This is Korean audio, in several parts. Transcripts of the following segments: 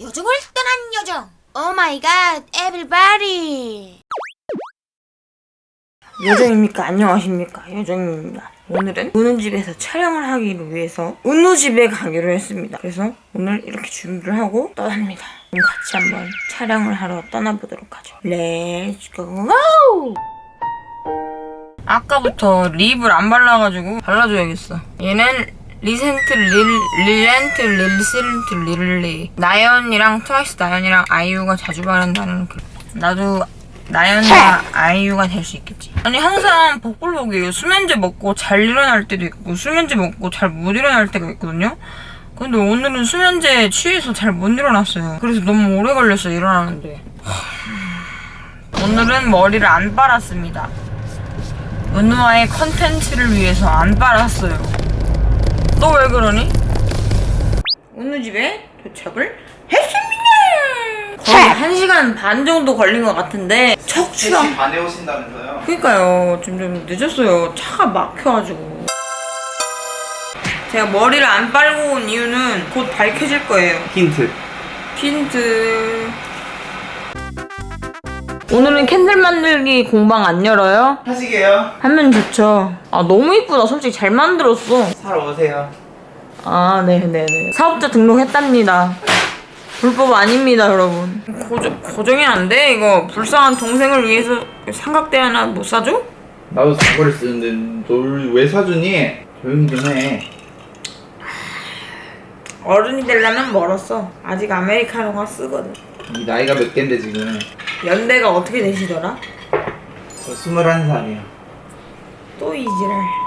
요정을 떠난 요정 oh my god everybody 요정입니까? 안녕하십니까? 요정입니다. 오늘은 은우 집에서 촬영을 하기를 위해서 은우 집에 가기로 했습니다. 그래서 오늘 이렇게 준비를 하고 떠납니다. 그럼 같이 한번 촬영을 하러 떠나보도록 하죠. let's go! 아까부터 lip을 안 발라가지고 발라줘야겠어. 얘는 리센트 릴 릴렌트 릴실트 릴리 나연이랑 트와이스 나연이랑 아이유가 자주 바른다는 그 나도 나연이가 아이유가 될 수 있겠지. 아니 항상 복불복이에요. 수면제 먹고 잘 일어날 때도 있고 수면제 먹고 잘 못 일어날 때가 있거든요. 근데 오늘은 수면제 취해서 잘 못 일어났어요. 그래서 너무 오래 걸렸어 요 일어나는데. 오늘은 머리를 안 빨았습니다. 은우와의 컨텐츠를 위해서 안 빨았어요. 너 왜 그러니? 은우 집에 도착을 했습니다. 거의 한 시간 반 정도 걸린 것 같은데 척추가 3시 반에 오신다면서요? 그니까요. 좀, 좀 늦었어요. 차가 막혀가지고. 제가 머리를 안 빨고 온 이유는 곧 밝혀질 거예요. 힌트 힌트. 오늘은 캔들 만들기 공방 안 열어요? 하시게요? 하면 좋죠. 아, 너무 이쁘다. 솔직히 잘 만들었어. 사러 오세요 아, 네네네. 사업자 등록했답니다. 불법 아닙니다, 여러분. 고정, 고정이 안 돼? 이거 불쌍한 동생을 위해서 삼각대 하나 못 사줘? 나도 사고를 쓰는데 널 왜 사주니? 조용히 좀 해 어른이 되려면 멀었어. 아직 아메리카노가 쓰거든. 이 나이가 몇 갠데 지금 연대가 어떻게 되시더라? 저 21살이에요 또 이지랄.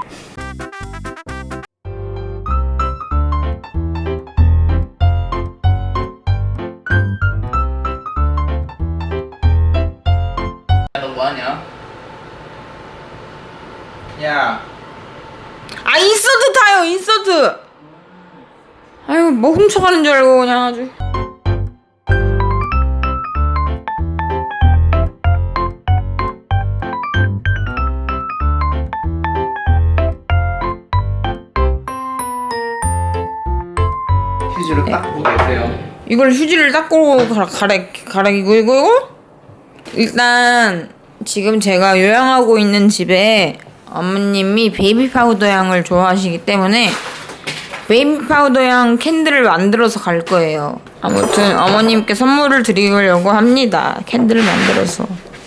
너 뭐하냐? 야 아, 인서트 타요, 인서트! 아유, 뭐 훔쳐가는 줄 알고 그냥 아주. 이걸 휴지를 닦고 가라, 가래, 가래기고, 이거, 이거? 일단, 지금 제가 요양하고 있는 집에 어머님이 베이비 파우더 향을 좋아하시기 때문에 베이비 파우더 향 candle을 만들어서 갈 거예요. 아무튼 어머님께 선물을 드리려고 합니다. candle을 만들어서.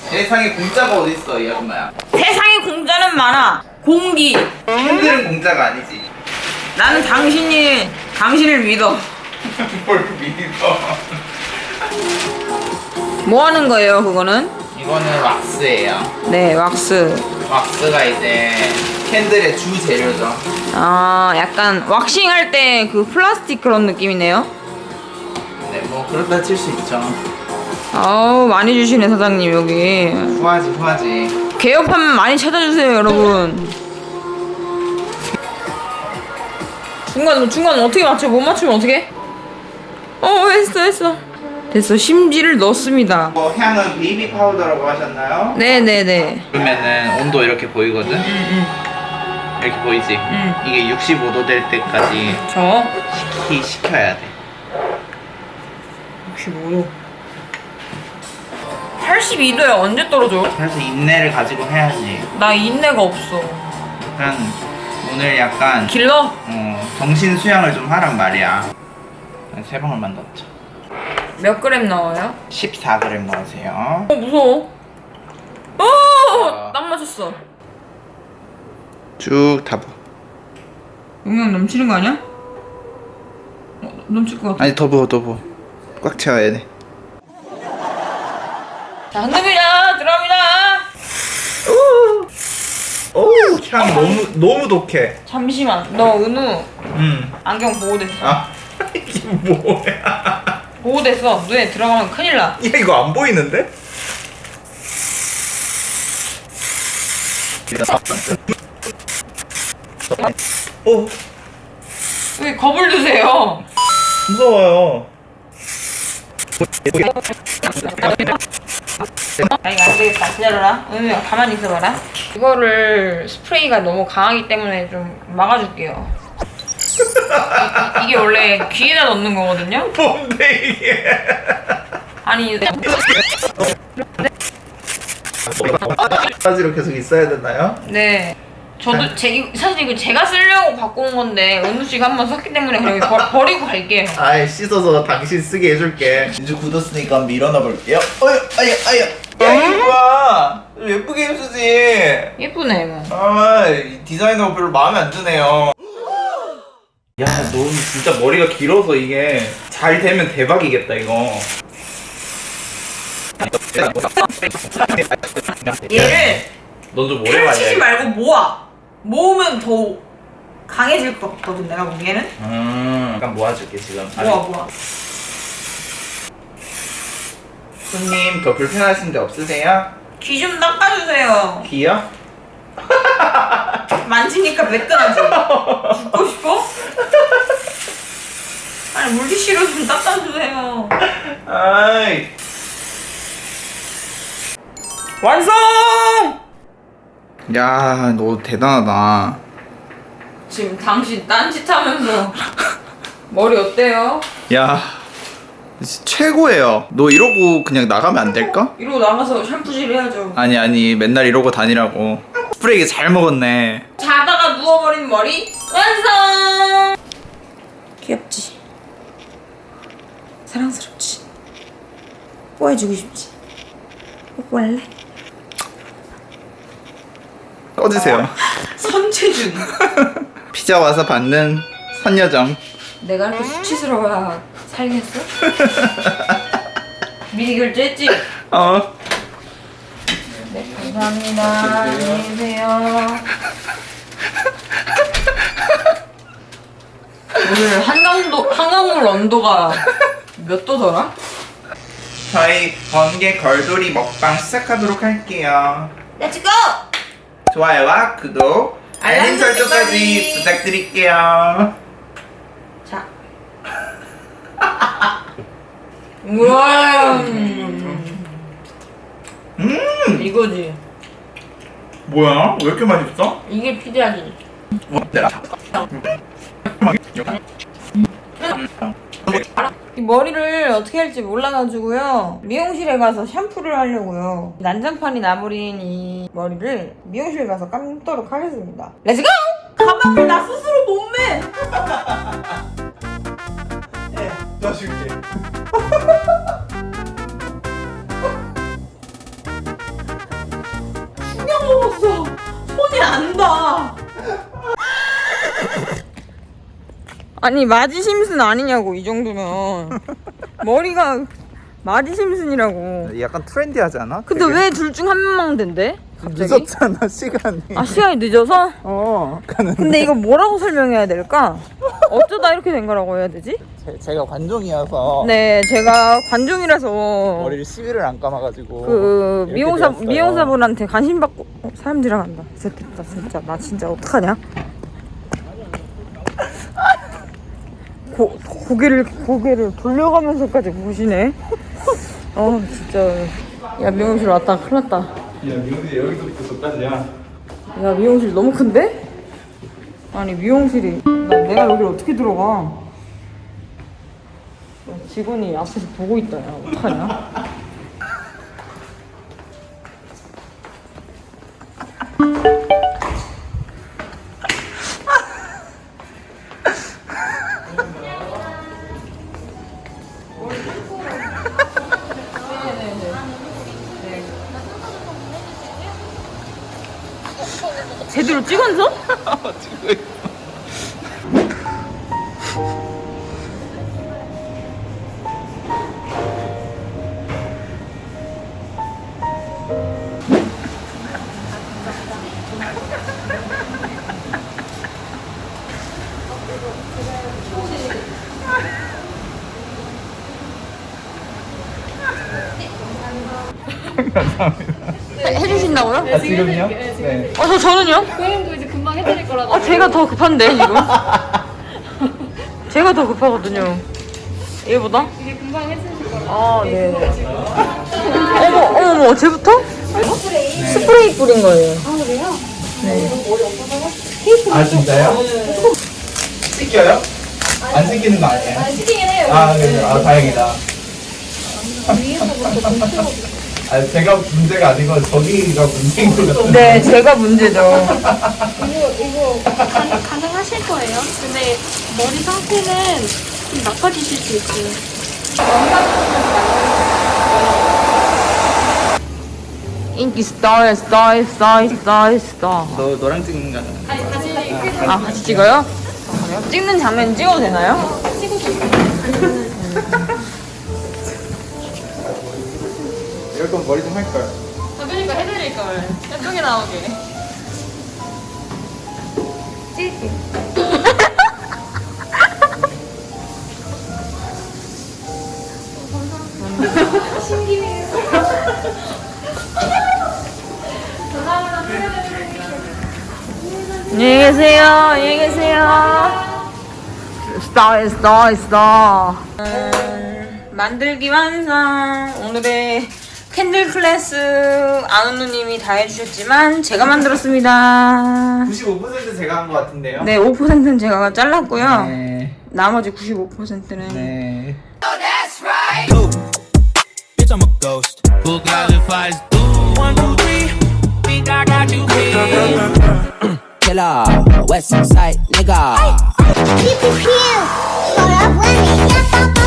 세상에 공짜가 어딨어 이 아줌마야 세상에 공짜는 많아. 공기. candle은 공짜가 아니지 나는 당신이, 당신을 믿어. 뭘 믿어 뭐 하는 거예요, 그거는? 이거는 왁스예요 네, 왁스. 왁스가 이제 candle의 주 재료죠 아, 약간 왁싱 할 때 그 플라스틱 그런 느낌이네요. 네뭐 그렇다 칠 수 있죠 아우, 많이 주시네, 사장님, 여기. 후하지 후하지 개업하면 많이 찾아주세요, 여러분. 중간, 중간 어떻게 맞춰? 못 맞추면 어떻게? 어, 했어, 했어. 됐어, 심지를 넣습니다. 뭐 향은 베이비 파우더라고 하셨나요? 네네네. 그러면은 온도 이렇게 보이거든? 이렇게 보이지? 응. 이게 65도 될 때까지 저, 식히, 식혀야 돼 65도. 82도야, 언제 떨어져? 그래서 인내를 가지고 해야지 나 인내가 없어. 약간 오늘 약간 길러? 어, 정신 수양을 좀 하란 말이야 세 방울만 넣자 몇 그램 나와요? 14g 넣으세요 어, 무서워. 어, 아. 딱 맞았어. 쭉 타봐 용량 넘치는 거 아니야? 어, 넘칠 것 같아. 아니 더 부어 더 부어 꽉 채워야 돼 자, 흔듭니다. 들어갑니다. 오향 너무 너무 독해 잠시만. 너 은우 음. 안경 보호됐어. 아 이게 뭐야 보호됐어. 눈에 들어가면 큰일 나. 야 이거 안 보이는데? 오왜 겁을 드세요? 무서워요 아 이거 안 되겠다. 기다려라. 은우야 가만히 있어봐라. 이거를 스프레이가 너무 강하기 때문에 좀 막아줄게요. 이, 게 원래 귀에다 넣는 거거든요. 뭔데 이게? 아니 바지로 계속 있어야 되나요? 네. 저도 제 이- 사실 이거 제가 쓰려고 온 건데 은우 씨가 한번 썼기 때문에 그냥 이거 버, 버리고 갈게요. 아이 씻어서 당신 쓰게 해줄게 이제 굳었으니까 한번 밀어넣어 볼게요 어휴 아야 아야 야 이거야 예쁘게 해주지 예쁘네 이거. 아 디자이너가 별로 마음에 안 드네요 야너 진짜 머리가 길어서 이게 잘 되면 대박이겠다 이거 얘를 넌좀 오래 펼치지 말이야 말고 모아. 모으면 더 강해질 것 같거든 내가 보기에는. 음 약간 모아줄게 지금 모아 모아. 손님 더 불편하신 데 없으세요? 귀 좀 닦아주세요. 귀요? 만지니까 매끈하지? 죽고 싶어? 물티슈로 좀 닦아주세요. 아이 완성! 야, 너 대단하다. 지금 당신 딴짓 하면서 머리 어때요? 야, 최고예요. 너 이러고 그냥 나가면 안 될까? 이러고 나가서 샴푸질 해야죠. 아니, 아니, 맨날 이러고 다니라고. 스프레이 잘 먹었네. 자다가 누워버린 머리 완성! 귀엽지? 사랑스럽지? 뽀해주고 싶지? 뽀뽀할래? 꺼지세요. 선체준 피자 와서 받는 선여정. 내가 이렇게 수치스러워야 살겠어? 미리 결제했지? 어. 네 감사합니다 안녕히 계세요 오늘 한강도, 한강물 온도가 몇 도더라? 저희 번개 걸돌이 먹방 시작하도록 할게요. let's go! 좋아요와 구독, 알림 설정까지 부탁드릴게요. 자 우와 음. 음, 이거지 뭐야? 왜 이렇게 맛있어? 이게 피자지 이 머리를 어떻게 할지 몰라가지고요 미용실에 가서 샴푸를 하려고요 난장판이 나버린 이 머리를 미용실 가서 감도록 하겠습니다 let's go! 가방을 나 스스로 못 매! 도와줄게. 아니 마지 심슨 아니냐고 이 정도면 머리가 마지 심슨이라고 약간 트렌디하지 않아? 근데 왜 둘 중 한 명만 된대? 갑자기? 늦었잖아 시간이. 아 시간이 늦어서? 어. 가는. 근데 이거 뭐라고 설명해야 될까? 어쩌다 이렇게 된 거라고 해야 되지? 제, 제가 관종이어서 네 제가 관종이라서 머리를 시비를 안 감아가지고 그 미용사 되었어요. 미용사분한테 관심 받고 어, 사람 지나간다. 진짜 됐다 진짜 나 진짜 어떡하냐? 고 고개를 고개를 돌려가면서까지 보시네. 어 진짜 야 미용실 왔다 큰일 났다. 야 미용실 여기서부터 저까지야. 야 미용실 너무 큰데? 아니 미용실이 나 내가 여기를 어떻게 들어가? 야, 직원이 앞에서 보고 있다 야 어떡하냐? 해- 해주신다고요? 아 지금요? 네. 어, 저 저는요? 고객님도 이제 금방 해드릴 거라고. 아, 제가 더 급한데, 지금. 제가 더 급하거든요. 얘보다? 이게 금방 해주실 거라고. 아, 네. 어머, 어머, 어머, 쟤부터? 스프레이 뿌린 거예요. 아 진짜요? 씻겨요? 안 씻기는 거 아니에요? 아니 시키긴 해요. 아, 네, 아, 다행이다. 위에서부터 못해보고. 아, 제가 문제가 아니고 저기가 문제인 것 같은데. 네, 제가 문제죠. 이거 이거 가능, 가능하실 거예요? 근데 머리 상태는 좀 나빠지실 수 있어요. 인기 스타일, 스타일, 스타일, 스타일, 스타. 너, 너랑 찍는 거잖아. 아니 다시 아, 같이 찍어요? 아, 그래요? 찍는 장면 찍어도 되나요? 이럴 거 면 머리 좀 할걸. 그러니까 해드릴 걸. 예쁘게 나오게. 안녕히 계세요. 안녕히 계세요. 스타, 스타, 스타. 음, 만들기 완성. 오늘의 캔들 클래스 아누누님이 다 해주셨지만 제가 만들었습니다. 95% 제가 한 것 같은데요? 네, 5%는 제가 잘랐고요. 네. 나머지 95%는 네. Bitch, I'm a ghost. Who got the fights? One, two, three. Think I got you here. Killer, West Side nigga. Pew pew pew. Me get